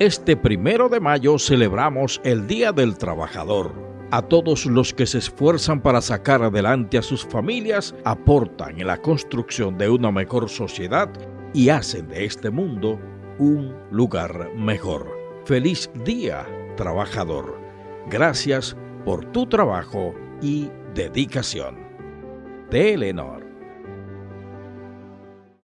Este primero de mayo celebramos el Día del Trabajador. A todos los que se esfuerzan para sacar adelante a sus familias, aportan en la construcción de una mejor sociedad y hacen de este mundo un lugar mejor. Feliz día, trabajador. Gracias por tu trabajo y dedicación. Telenor